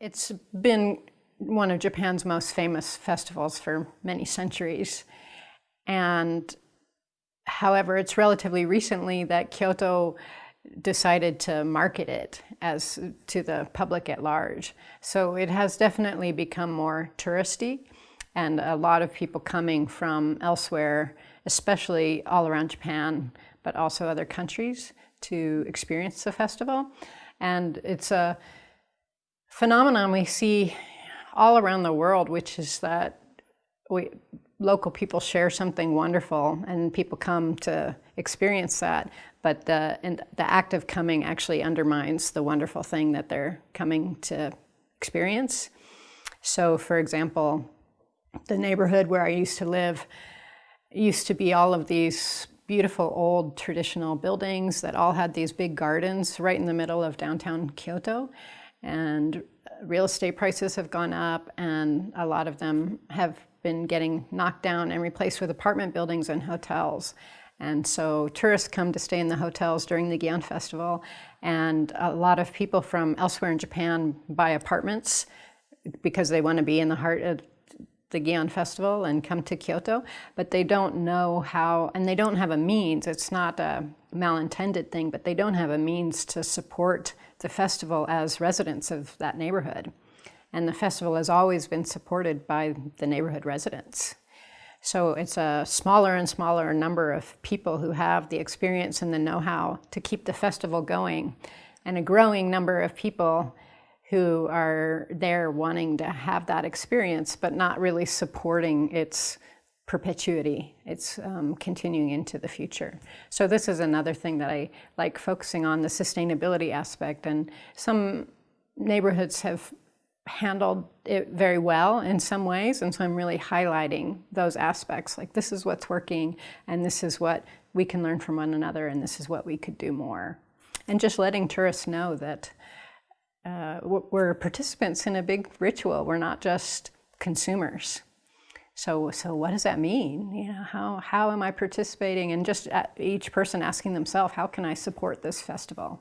It's been one of Japan's most famous festivals for many centuries. And however, it's relatively recently that Kyoto decided to market it as to the public at large. So it has definitely become more touristy and a lot of people coming from elsewhere, especially all around Japan, but also other countries to experience the festival. And it's a phenomenon we see all around the world, which is that we, local people share something wonderful and people come to experience that, but the, the act of coming actually undermines the wonderful thing that they're coming to experience. So for example, the neighborhood where I used to live used to be all of these beautiful old traditional buildings that all had these big gardens right in the middle of downtown Kyoto and uh, real estate prices have gone up and a lot of them have been getting knocked down and replaced with apartment buildings and hotels. And so tourists come to stay in the hotels during the Gion Festival and a lot of people from elsewhere in Japan buy apartments because they want to be in the heart of the Gion Festival and come to Kyoto, but they don't know how, and they don't have a means, it's not a malintended thing, but they don't have a means to support the festival as residents of that neighborhood. And the festival has always been supported by the neighborhood residents. So it's a smaller and smaller number of people who have the experience and the know-how to keep the festival going, and a growing number of people who are there wanting to have that experience, but not really supporting its perpetuity. It's um, continuing into the future. So this is another thing that I like focusing on, the sustainability aspect. And some neighborhoods have handled it very well in some ways. And so I'm really highlighting those aspects, like this is what's working, and this is what we can learn from one another, and this is what we could do more. And just letting tourists know that uh, we're participants in a big ritual. We're not just consumers so, so what does that mean? You know, how, how am I participating? And just uh, each person asking themselves, how can I support this festival?